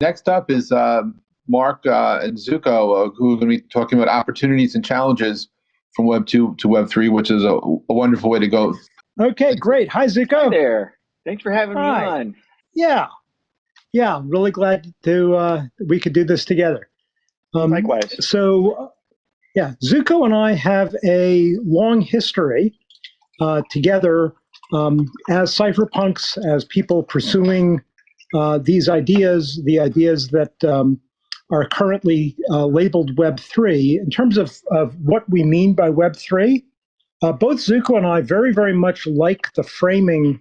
Next up is uh, Mark uh, and Zooko, uh, who are going to be talking about opportunities and challenges from Web 2 to Web 3, which is a, a wonderful way to go. Okay, great. Hi, Zooko. Hi there. Thanks for having Hi. me on. Yeah. Yeah, I'm really glad to uh, we could do this together. Um, Likewise. So, uh, yeah, Zooko and I have a long history uh, together um, as cypherpunks, as people pursuing uh, these ideas, the ideas that um, are currently uh, labeled Web3. In terms of, of what we mean by Web3, uh, both Zooko and I very, very much like the framing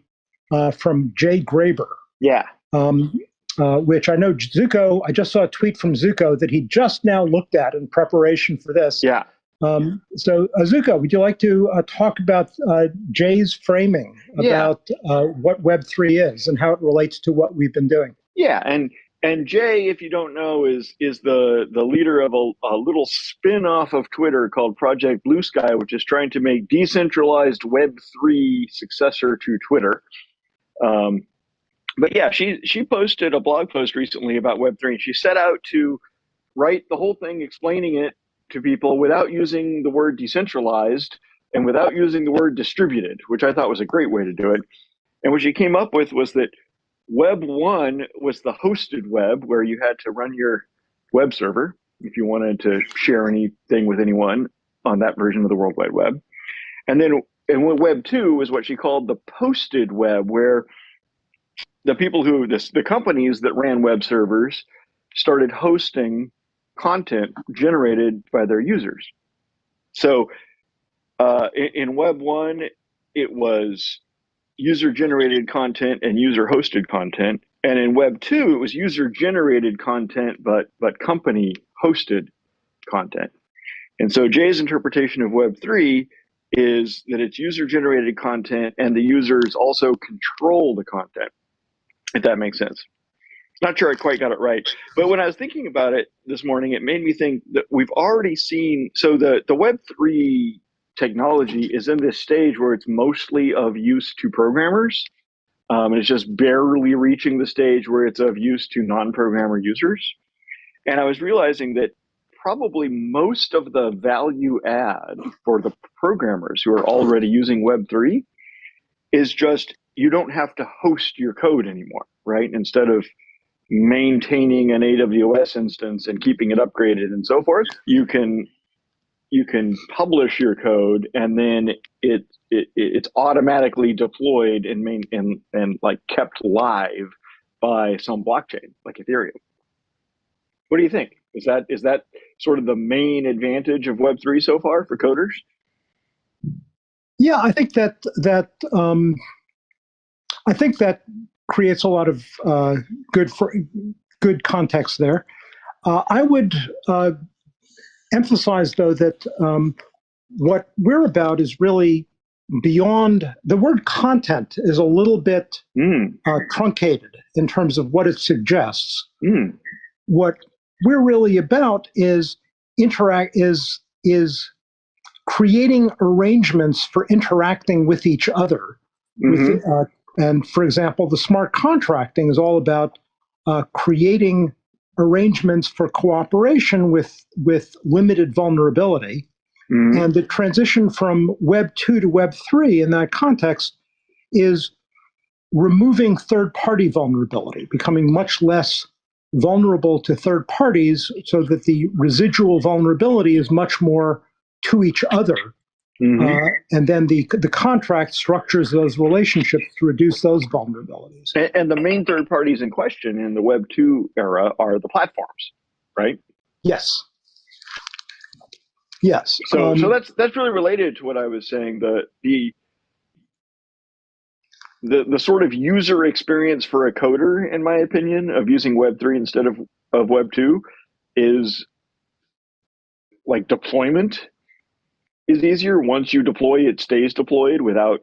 uh, from Jay Graber. Yeah. Um, uh, which I know Zooko, I just saw a tweet from Zooko that he just now looked at in preparation for this. Yeah. Um, so, Zooko, would you like to uh, talk about uh, Jay's framing Yeah. about uh, what Web3 is and how it relates to what we've been doing? Yeah. And and Jay, if you don't know, is is the the leader of a, a little spin-off of Twitter called Project Bluesky, which is trying to make decentralized Web three successor to Twitter. Um, but yeah, she she posted a blog post recently about Web three, and she set out to write the whole thing, explaining it to people without using the word decentralized and without using the word distributed, which I thought was a great way to do it. And what she came up with was that Web 1 was the hosted web where you had to run your web server if you wanted to share anything with anyone on that version of the World Wide Web. And then and Web 2 was what she called the posted web, where the people who, the companies that ran web servers started hosting content generated by their users. So uh, in, in Web 1, it was user generated content and user hosted content. And in Web 2, it was user generated content, but, but company hosted content. And so Jay's interpretation of Web 3 is that it's user generated content and the users also control the content, if that makes sense. Not sure I quite got it right. But when I was thinking about it this morning, it made me think that we've already seen so the, the Web3 technology is in this stage where it's mostly of use to programmers. Um, and it's just barely reaching the stage where it's of use to non programmer users. And I was realizing that probably most of the value add for the programmers who are already using Web3 is just you don't have to host your code anymore, right? Instead of maintaining an AWS instance and keeping it upgraded and so forth, you can you can publish your code and then it, it it's automatically deployed and main and and like kept live by some blockchain like Ethereum. What do you think? Is that is that sort of the main advantage of Web three so far for coders? Yeah, I think that that um, I think that creates a lot of uh, good for good context there. Uh, I would uh, emphasize, though, that um, what we're about is really beyond the word content is a little bit Mm, uh, truncated in terms of what it suggests. mm, What we're really about is interact is is creating arrangements for interacting with each other. mhm, With, uh, and for example, the smart contracting is all about uh, creating arrangements for cooperation with with limited vulnerability. mhm. And the transition from Web 2 to Web 3 in that context is removing third party vulnerability, becoming much less vulnerable to third parties so that the residual vulnerability is much more to each other. Mhm. Uh, and then the, the contract structures those relationships to reduce those vulnerabilities. And, and the main third parties in question in the Web 2 era are the platforms, right? Yes. Yes. So, Um, so that's that's really related to what I was saying. The the the the sort of user experience for a coder, in my opinion, of using Web three instead of of Web two, is like deployment is easier. Once you deploy, it stays deployed without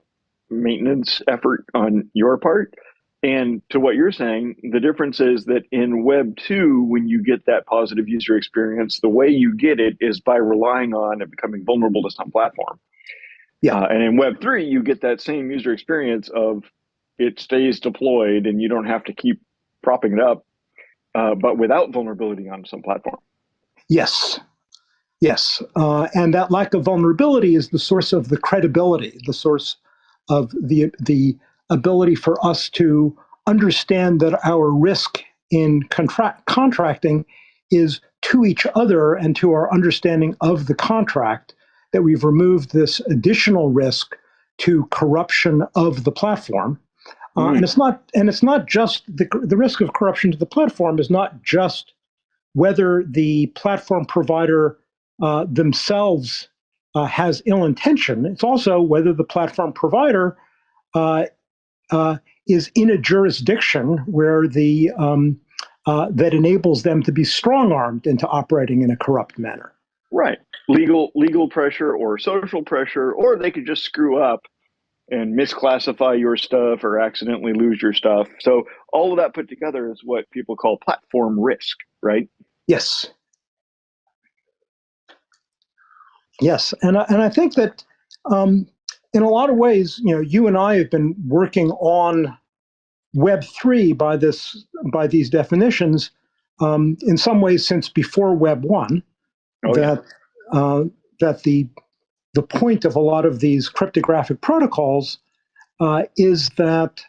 maintenance effort on your part. And to what you're saying, the difference is that in Web 2, when you get that positive user experience, the way you get it is by relying on and becoming vulnerable to some platform. Yeah. Uh, and in Web 3, you get that same user experience of it stays deployed and you don't have to keep propping it up uh, but without vulnerability on some platform. Yes. Yes. Uh, and that lack of vulnerability is the source of the credibility, the source of the, the ability for us to understand that our risk in contract, contracting is to each other and to our understanding of the contract that we've removed this additional risk to corruption of the platform. Uh, Mm. and it's not and it's not just the, the risk of corruption to the platform is not just whether the platform provider uh, themselves uh, has ill intention. It's also whether the platform provider uh, uh, is in a jurisdiction where the um, uh, that enables them to be strong armed into operating in a corrupt manner. Right. Legal legal pressure or social pressure, or they could just screw up and misclassify your stuff or accidentally lose your stuff. So all of that put together is what people call platform risk, right? Yes. Yes, and I, and I think that um, in a lot of ways, you know, you and I have been working on Web three by this by these definitions um, in some ways since before Web one. Oh, yeah. that uh, that the the point of a lot of these cryptographic protocols uh, is that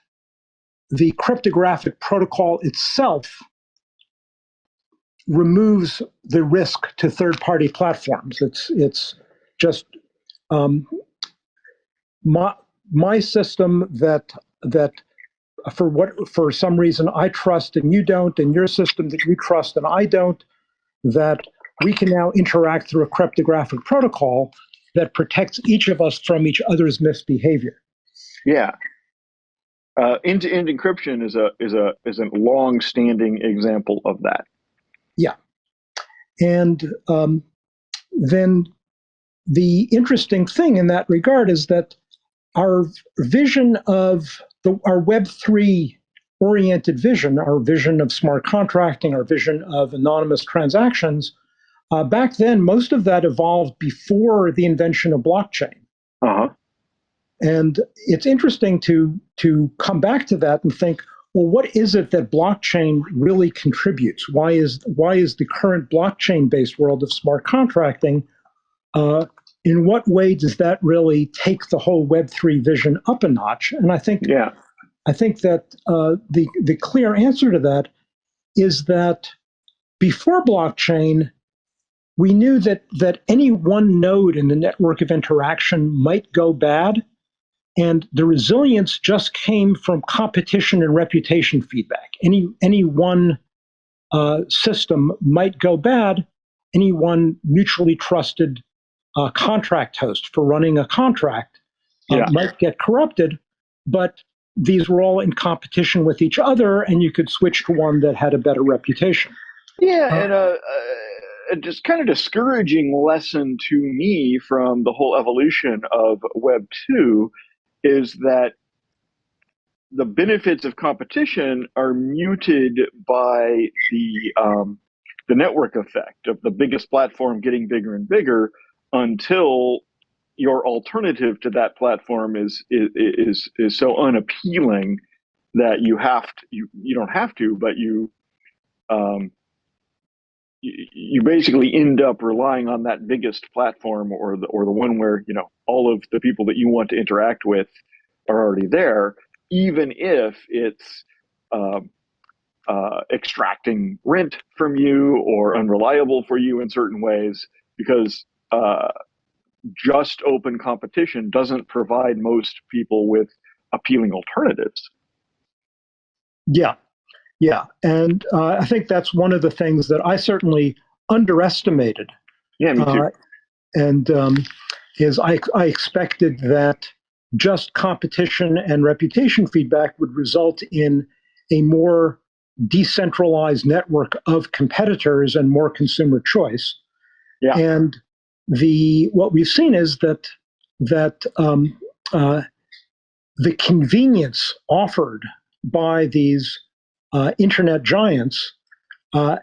the cryptographic protocol itself removes the risk to third-party platforms. It's it's just um, my my system that that for what for some reason I trust and you don't, and your system that you trust and I don't, that we can now interact through a cryptographic protocol that protects each of us from each other's misbehavior. Yeah. Uh, end-to-end encryption is a is a is a long-standing example of that. Yeah, and um, then the interesting thing in that regard is that our vision of the, our Web3 oriented vision, our vision of smart contracting, our vision of anonymous transactions, uh, back then, most of that evolved before the invention of blockchain. Uh huh. And it's interesting to to come back to that and think, well, what is it that blockchain really contributes? Why is why is the current blockchain-based world of smart contracting? Uh, in what way does that really take the whole Web three vision up a notch? And I think Yeah. I think that uh, the the clear answer to that is that before blockchain, we knew that that any one node in the network of interaction might go bad, and the resilience just came from competition and reputation feedback. Any any one uh, system might go bad. Any one mutually trusted uh, contract host for running a contract uh, Yeah. might get corrupted, but these were all in competition with each other, and you could switch to one that had a better reputation. Yeah, Uh, and a, a just kind of discouraging lesson to me from the whole evolution of Web two is that the benefits of competition are muted by the um, the network effect of the biggest platform getting bigger and bigger until your alternative to that platform is is is, is so unappealing that you have to you, you don't have to but you um, you, you basically end up relying on that biggest platform or the or the one where you know all of the people that you want to interact with are already there, even if it's um, uh, extracting rent from you or unreliable for you in certain ways, because uh, just open competition doesn't provide most people with appealing alternatives. Yeah, yeah, and uh, I think that's one of the things that I certainly underestimated. Yeah, me too. Uh, and um, is I, I expected that just competition and reputation feedback would result in a more decentralized network of competitors and more consumer choice. Yeah. And the what we've seen is that that um, uh, the convenience offered by these uh, internet giants uh,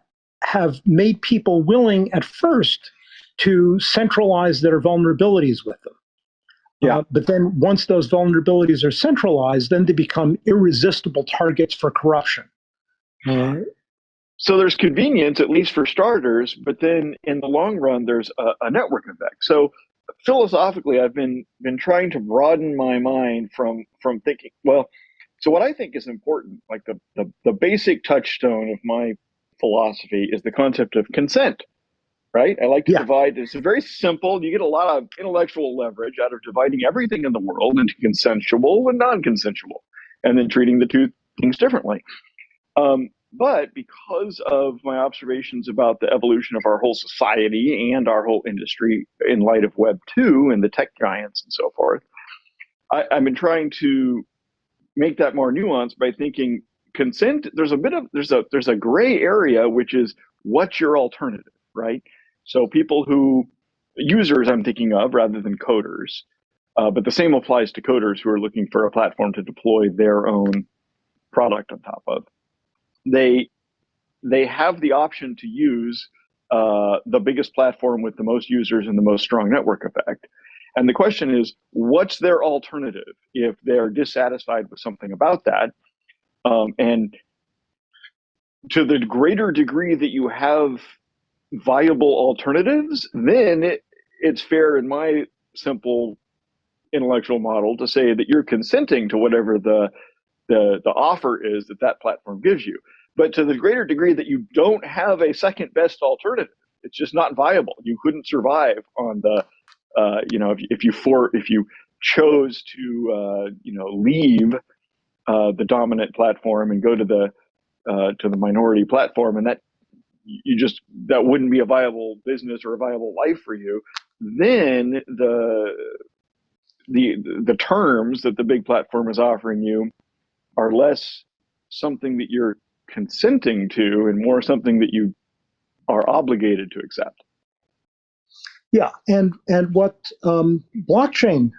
have made people willing at first to centralize their vulnerabilities with them. Yeah. Uh, but then once those vulnerabilities are centralized, then they become irresistible targets for corruption. So there's convenience, at least for starters, but then in the long run, there's a, a network effect. So philosophically, I've been been trying to broaden my mind from from thinking, well, so what I think is important, like the, the, the basic touchstone of my philosophy is the concept of consent right? I like to yeah. divide. It's very simple. You get a lot of intellectual leverage out of dividing everything in the world into consensual and non-consensual, and then treating the two things differently. Um, but because of my observations about the evolution of our whole society and our whole industry in light of Web two and the tech giants and so forth, I, I've been trying to make that more nuanced by thinking consent. There's a bit of there's a there's a gray area which is what's your alternative, right? So people who users I'm thinking of rather than coders, uh, but the same applies to coders who are looking for a platform to deploy their own product on top of. They they have the option to use uh, the biggest platform with the most users and the most strong network effect. And the question is, what's their alternative if they're dissatisfied with something about that? Um, and to the greater degree that you have viable alternatives, then it, it's fair in my simple intellectual model to say that you're consenting to whatever the, the, the offer is that that platform gives you. But to the greater degree that you don't have a second best alternative, it's just not viable. You couldn't survive on the, uh, you know, if, if you for if you chose to, uh, you know, leave uh, the dominant platform and go to the uh, to the minority platform, and that you just that wouldn't be a viable business or a viable life for you then the the the terms that the big platform is offering you are less something that you're consenting to and more something that you are obligated to accept yeah and and what um, blockchain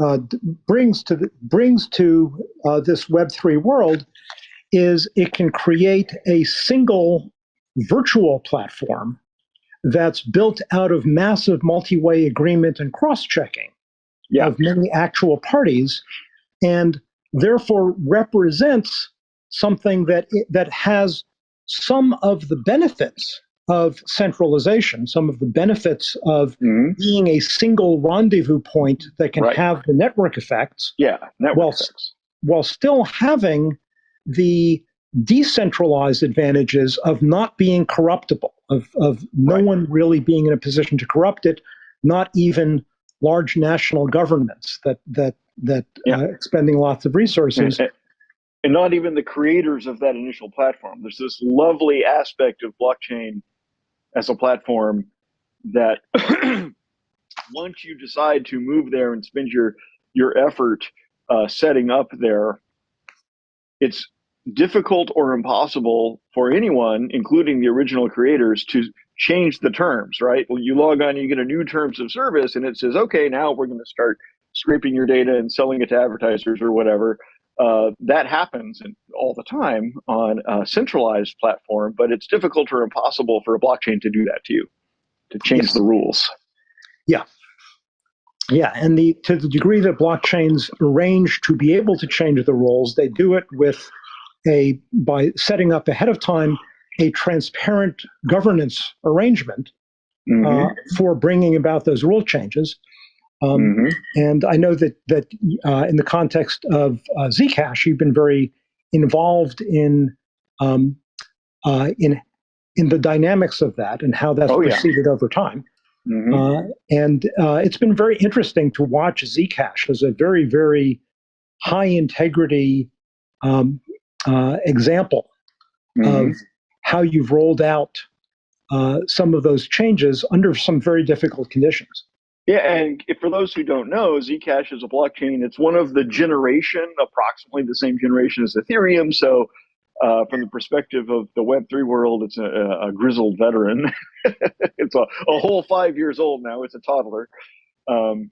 uh, brings to the, brings to uh, this web3 world is it can create a single virtual platform that's built out of massive multi-way agreement and cross-checking yeah. of many actual parties and therefore represents something that that has some of the benefits of centralization, some of the benefits of mm-hmm. being a single rendezvous point that can right. have the network effects. Yeah, network while, effects. While still having the decentralized advantages of not being corruptible, of, of no right. one really being in a position to corrupt it, not even large national governments that that that yeah. uh, expending lots of resources. And, and not even the creators of that initial platform. There's this lovely aspect of blockchain as a platform that once you decide to move there and spend your your effort uh, setting up there, it's difficult or impossible for anyone, including the original creators, to change the terms, right? Well, you log on, you get a new terms of service, and it says, okay, now we're going to start scraping your data and selling it to advertisers or whatever. Uh, that happens all the time on a centralized platform, but it's difficult or impossible for a blockchain to do that to you, to change yes. the rules. Yeah. Yeah, and the to the degree that blockchains arrange to be able to change the rules, they do it with a by setting up ahead of time a transparent governance arrangement mm-hmm. uh, for bringing about those rule changes. Um, mm-hmm. And I know that that uh, in the context of uh, Zcash, you've been very involved in um, uh, in in the dynamics of that and how that's oh, proceeded yeah. over time. Mm-hmm. Uh, and uh, it's been very interesting to watch Zcash as a very very high integrity um, uh, example mm-hmm. of how you've rolled out uh, some of those changes under some very difficult conditions. Yeah, and for those who don't know, Zcash is a blockchain. It's one of the generation, approximately the same generation as Ethereum. So, uh, from the perspective of the Web3 world, it's a, a grizzled veteran. it's a, a, whole five years old now. It's a toddler. Um,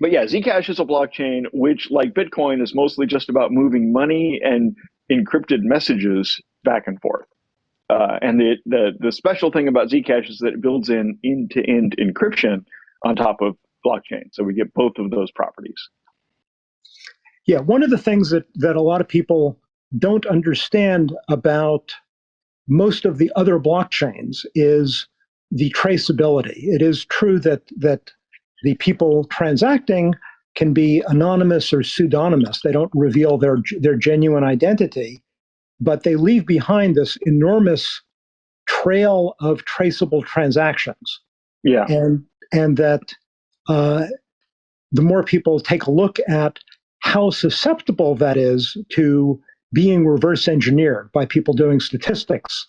but yeah, Zcash is a blockchain which, like Bitcoin, is mostly just about moving money and encrypted messages back and forth. Uh, and the, the, the special thing about Zcash is that it builds in end-to-end encryption on top of blockchain. So we get both of those properties. Yeah, one of the things that, that a lot of people don't understand about most of the other blockchains is the traceability. It is true that that the people transacting can be anonymous or pseudonymous. They don't reveal their their genuine identity, but they leave behind this enormous trail of traceable transactions. Yeah. And and that uh, the more people take a look at how susceptible that is to being reverse engineered by people doing statistics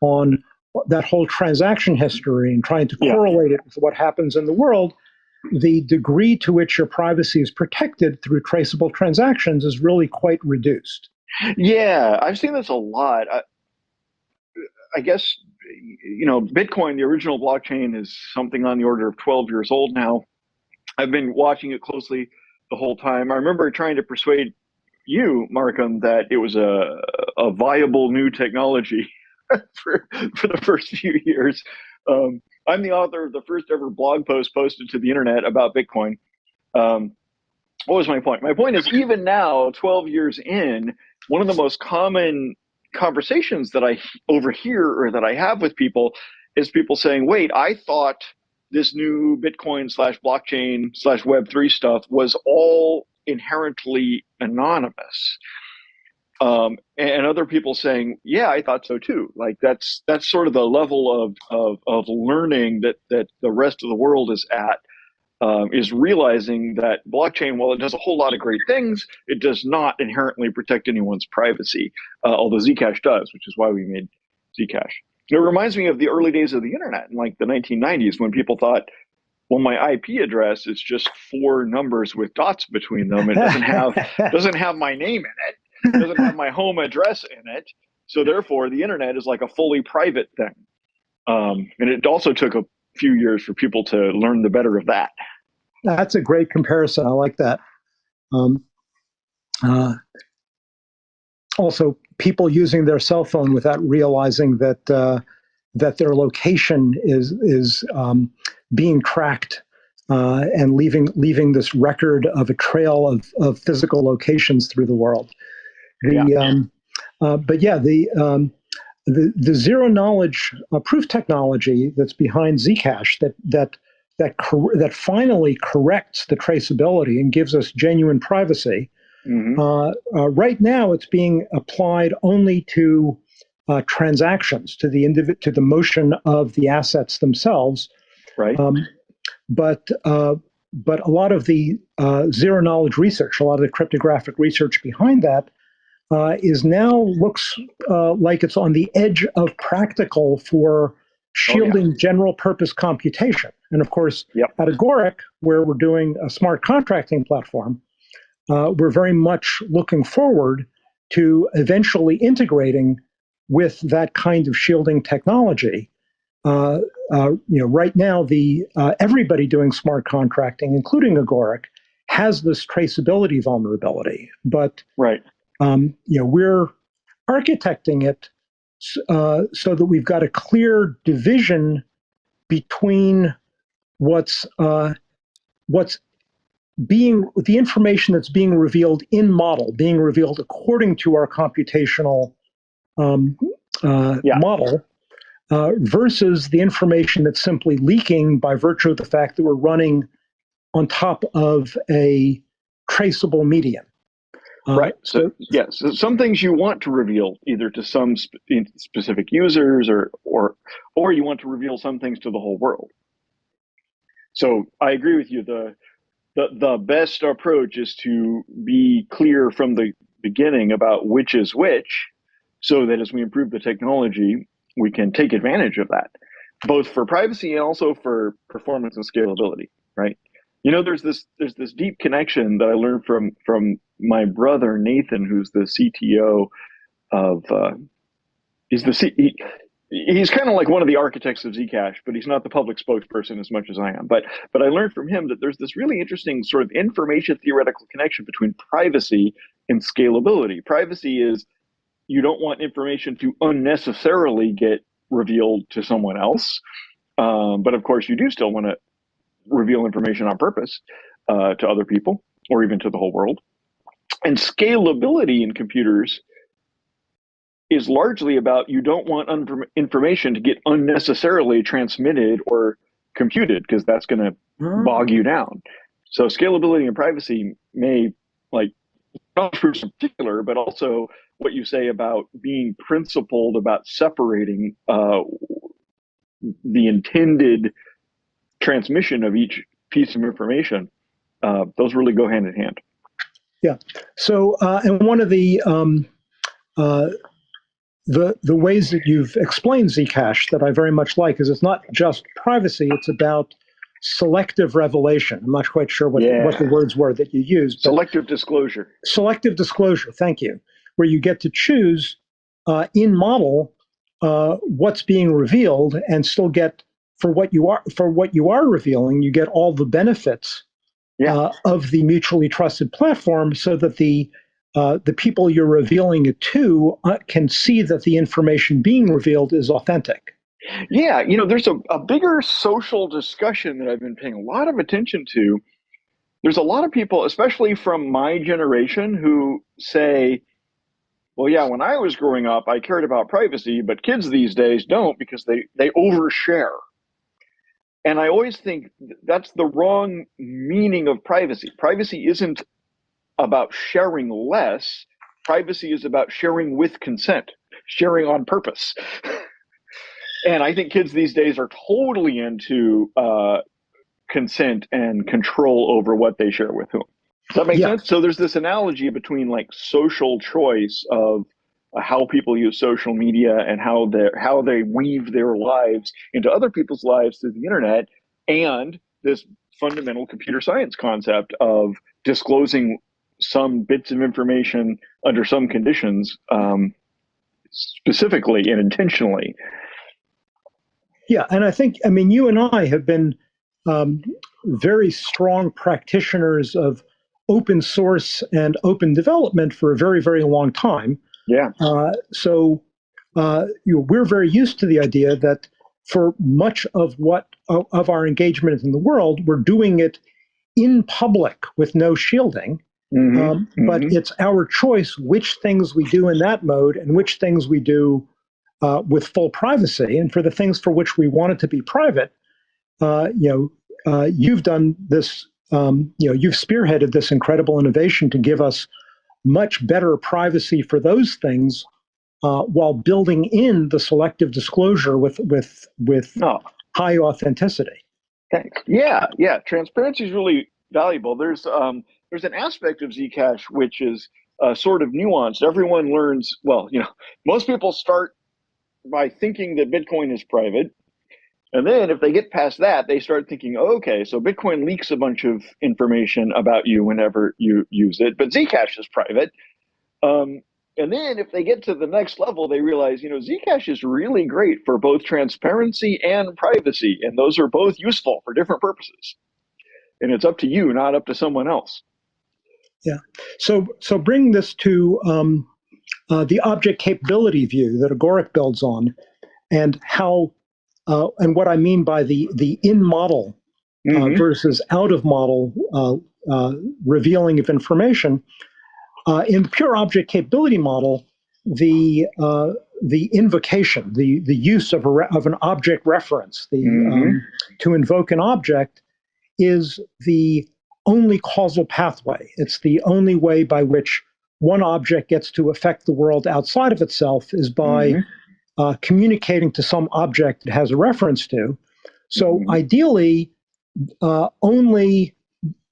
on that whole transaction history and trying to Yeah. correlate it with what happens in the world, the degree to which your privacy is protected through traceable transactions is really quite reduced. Yeah, I've seen this a lot. I, I guess you know, Bitcoin, the original blockchain, is something on the order of 12 years old now. I've been watching it closely the whole time. I remember trying to persuade you, Markham, that it was a a viable new technology for for the first few years. Um, I'm the author of the first ever blog post posted to the internet about Bitcoin. Um, what was my point? My point is, even now, 12 years in, one of the most common conversations that I overhear or that I have with people is people saying, wait, I thought this new Bitcoin slash blockchain slash Web3 stuff was all inherently anonymous. Um, and other people saying, yeah, I thought so too. Like that's, that's sort of the level of, of, of learning that, that the rest of the world is at um, is realizing that blockchain, while it does a whole lot of great things, it does not inherently protect anyone's privacy, uh, although Zcash does, which is why we made Zcash. It reminds me of the early days of the internet in like the 1990s when people thought, well, my IP address is just four numbers with dots between them. It doesn't have doesn't have my name in it. It doesn't have my home address in it. So therefore, the internet is like a fully private thing. Um, and it also took a few years for people to learn the better of that. That's a great comparison. I like that. Um, uh, also, people using their cell phone without realizing that uh, that their location is is um, being tracked uh, and leaving leaving this record of a trail of, of physical locations through the world. The, Yeah. um, uh, but yeah, the um, the, the zero knowledge uh, proof technology that's behind Zcash that that that cor- that finally corrects the traceability and gives us genuine privacy. Mhm. Uh, uh, right now, it's being applied only to uh, transactions, to the individ- to the motion of the assets themselves. Right. Um, but uh, but a lot of the uh, zero knowledge research, a lot of the cryptographic research behind that, uh, is now looks uh, like it's on the edge of practical for shielding general purpose computation. And of course, Yep. at Agoric, where we're doing a smart contracting platform, uh, we're very much looking forward to eventually integrating with that kind of shielding technology. Uh, uh, you know, right now, the uh, everybody doing smart contracting, including Agoric, has this traceability vulnerability. But right. Um, you know, we're architecting it uh, so that we've got a clear division between what's uh, what's being the information that's being revealed in model, being revealed according to our computational um, uh, Yeah. model, uh, versus the information that's simply leaking by virtue of the fact that we're running on top of a traceable medium. Uh, right. So, yes, so some things you want to reveal either to some sp- specific users or, or, or you want to reveal some things to the whole world. So I agree with you. The, the, the best approach is to be clear from the beginning about which is which so that as we improve the technology, we can take advantage of that, both for privacy and also for performance and scalability, right? You know, there's this there's this deep connection that I learned from from my brother Nathan, who's the CTO of uh, he's the C, he, he's kind of like one of the architects of Zcash, but he's not the public spokesperson as much as I am. But but I learned from him that there's this really interesting sort of information theoretical connection between privacy and scalability. Privacy is you don't want information to unnecessarily get revealed to someone else, um, but of course you do still want to reveal information on purpose uh, to other people or even to the whole world. And scalability in computers is largely about you don't want information to get unnecessarily transmitted or computed because that's going to mm. bog you down. So scalability and privacy may like not in particular, but also what you say about being principled about separating uh, the intended transmission of each piece of information. Uh, those really go hand in hand. Yeah. So, uh, and one of the um, uh, the the ways that you've explained Zcash that I very much like is it's not just privacy; it's about selective revelation. I'm not quite sure what yeah. what the words were that you used. Selective disclosure. Selective disclosure. Thank you. Where you get to choose uh, in model uh, what's being revealed and still get for what you are for what you are revealing. You get all the benefits yeah. uh, of the mutually trusted platform, so that the uh, the people you're revealing it to uh, can see that the information being revealed is authentic. Yeah, you know, there's a, a bigger social discussion that I've been paying a lot of attention to. There's a lot of people, especially from my generation, who say, well, yeah, when I was growing up, I cared about privacy, but kids these days don't because they, they overshare. And I always think that's the wrong meaning of privacy. Privacy isn't about sharing less. Privacy is about sharing with consent, sharing on purpose. and I think kids these days are totally into uh, consent and control over what they share with whom. Does that make yeah. sense? So there's this analogy between like social choice of how people use social media and how they how they weave their lives into other people's lives through the internet, and this fundamental computer science concept of disclosing some bits of information under some conditions, um, specifically and intentionally. Yeah, and I think I mean you and I have been um, very strong practitioners of open source and open development for a very very long time. Yeah. Uh, so uh, you know, we're very used to the idea that for much of what of our engagement in the world, we're doing it in public with no shielding. Mm-hmm, um, mm-hmm. But it's our choice which things we do in that mode and which things we do uh, with full privacy. And for the things for which we want it to be private, uh, you know, uh, you've done this. Um, you know, you've spearheaded this incredible innovation to give us much better privacy for those things, uh, while building in the selective disclosure with with with oh. high authenticity. Thanks. Yeah, yeah. Transparency is really valuable. There's um, there's an aspect of Zcash which is uh, sort of nuanced. Everyone learns, well, you know, most people start by thinking that Bitcoin is private. And then if they get past that, they start thinking, okay, so Bitcoin leaks a bunch of information about you whenever you use it, but Zcash is private. Um, and then if they get to the next level, they realize, you know, Zcash is really great for both transparency and privacy. And those are both useful for different purposes. And it's up to you, not up to someone else. Yeah. So so bring this to um, uh, the object capability view that Agoric builds on, and how uh, and what I mean by the the in model uh, mm-hmm. versus out of model uh, uh, revealing of information. Uh, in pure object capability model, the the invocation, the the use of a of an object reference, the mm-hmm. um, to invoke an object, is the only causal pathway. It's the only way by which one object gets to affect the world outside of itself is by mm-hmm. Uh, communicating to some object it has a reference to. So mm-hmm. ideally, uh, only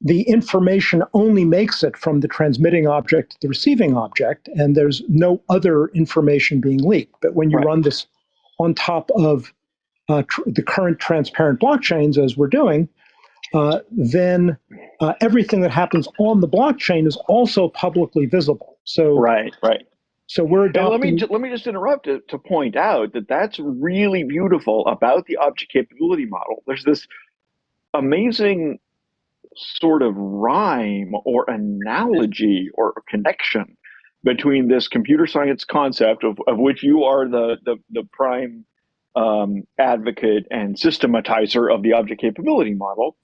the information only makes it from the transmitting object to the receiving object, and there's no other information being leaked. But when you right. run this on top of uh, tr- the current transparent blockchains, as we're doing, uh, then uh, everything that happens on the blockchain is also publicly visible. So right, right. So we're adopting. let me let me just interrupt to, to point out that that's really beautiful about the object capability model. There's this amazing sort of rhyme or analogy or connection between this computer science concept of, of which you are the the, the prime um, advocate and systematizer of the object capability model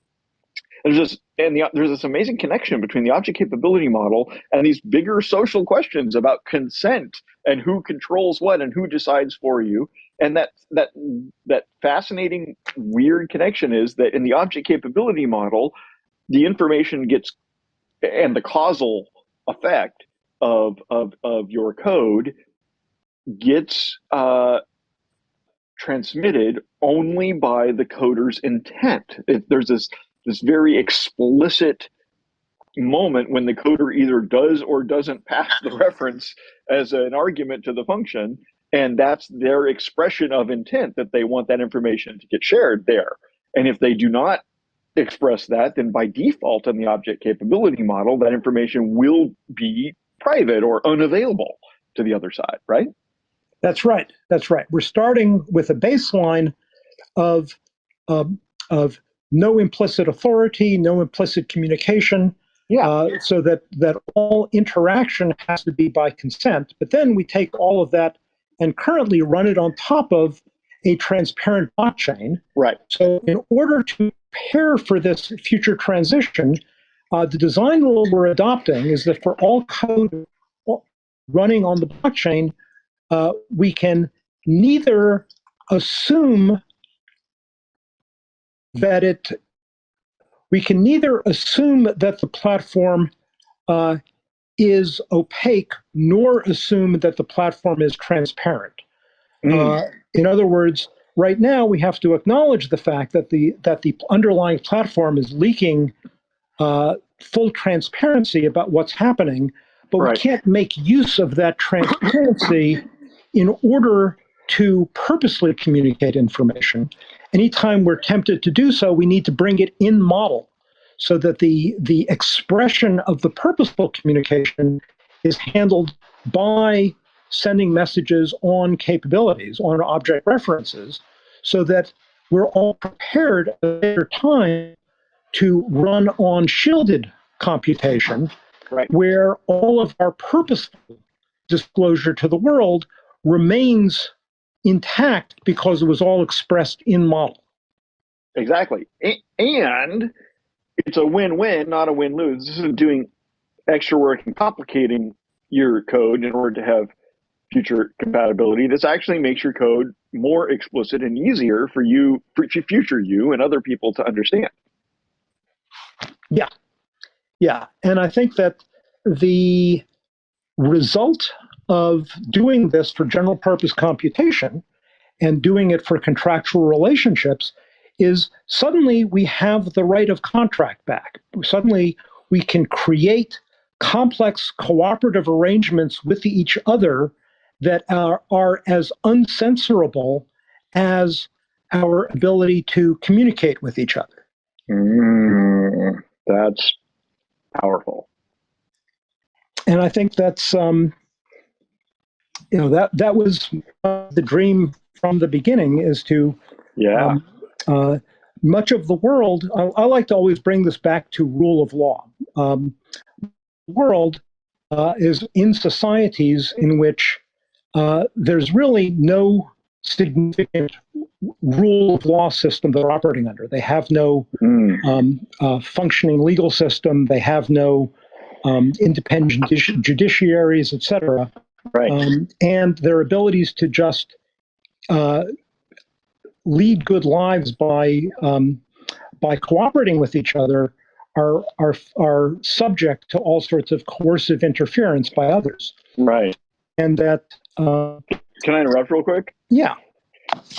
There's this and the, there's this amazing connection between the object capability model and these bigger social questions about consent and who controls what and who decides for you. And that that that fascinating weird connection is that in the object capability model, the information gets and the causal effect of of of your code gets uh, transmitted only by the coder's intent. It, there's this this very explicit moment when the coder either does or doesn't pass the reference as an argument to the function, and that's their expression of intent that they want that information to get shared there. And if they do not express that, then by default in the object capability model, that information will be private or unavailable to the other side, right? That's right. That's right. We're starting with a baseline of um, of no implicit authority, no implicit communication. Yeah. Uh, so that that all interaction has to be by consent. But then we take all of that and currently run it on top of a transparent blockchain. Right. So in order to prepare for this future transition, uh, the design rule we're adopting is that for all code running on the blockchain, uh, we can neither assume that it, we can neither assume that the platform uh, is opaque nor assume that the platform is transparent. Mm. Uh, in other words, right now we have to acknowledge the fact that the that the underlying platform is leaking uh, full transparency about what's happening, but Right. we can't make use of that transparency in order to purposely communicate information. Anytime we're tempted to do so, we need to bring it in model so that the the expression of the purposeful communication is handled by sending messages on capabilities, on object references, so that we're all prepared at a later time to run on shielded computation, Right. where all of our purposeful disclosure to the world remains intact because it was all expressed in model. Exactly. And it's a win-win, not a win-lose. This isn't doing extra work and complicating your code in order to have future compatibility. This actually makes your code more explicit and easier for you, for future you and other people to understand. Yeah. Yeah, and I think that the result of doing this for general purpose computation and doing it for contractual relationships is suddenly we have the right of contract back. Suddenly we can create complex cooperative arrangements with each other that are, are as uncensorable as our ability to communicate with each other. Mm, that's powerful. and I think that's um, you know that that was the dream from the beginning is to Yeah. um, uh, much of the world. I, I like to always bring this back to rule of law. Um, world uh, is in societies in which uh, there's really no significant rule of law system they're operating under. They have no Mm, um, uh, functioning legal system. They have no um, independent judici- judiciaries, et cetera. Right. Um, and their abilities to just uh, lead good lives by um, by cooperating with each other are are are subject to all sorts of coercive interference by others. right. And that, uh, Can I interrupt real quick? yeah,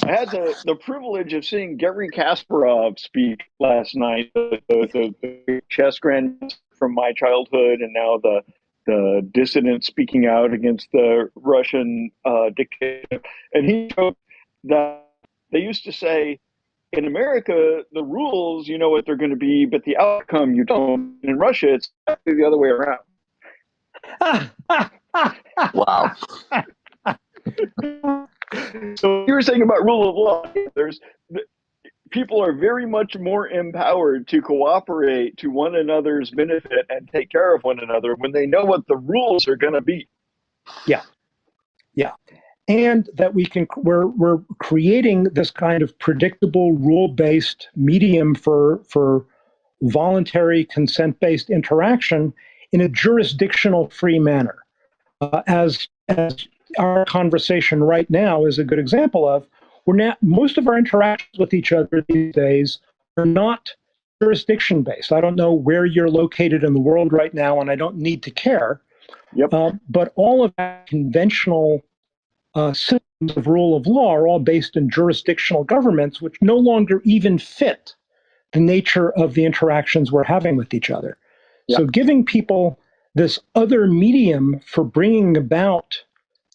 I had the, the privilege of seeing Garry Kasparov speak last night, the, the, the chess grand from my childhood, and now the the dissident speaking out against the Russian uh, dictator. And he joked that they used to say, in America, the rules you know what they're going to be, but the outcome you don't. In Russia, it's the other way around. Wow. So you were saying about rule of law. There's th- people are very much more empowered to cooperate to one another's benefit and take care of one another when they know what the rules are going to be. Yeah. Yeah. And that we can we're we're creating this kind of predictable rule-based medium for for voluntary consent-based interaction in a jurisdictional free manner. Uh, as, as our conversation right now is a good example of, we're now, most of our interactions with each other these days are not jurisdiction based. I don't know where you're located in the world right now, and I don't need to care. Yep. Uh, but all of that conventional uh, systems of rule of law are all based in jurisdictional governments, which no longer even fit the nature of the interactions we're having with each other. Yep. So, giving people this other medium for bringing about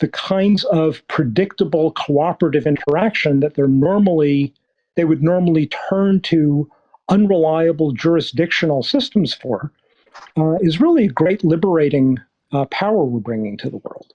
the kinds of predictable cooperative interaction that they're normally they would normally turn to unreliable jurisdictional systems for uh, is really a great liberating uh, power we're bringing to the world.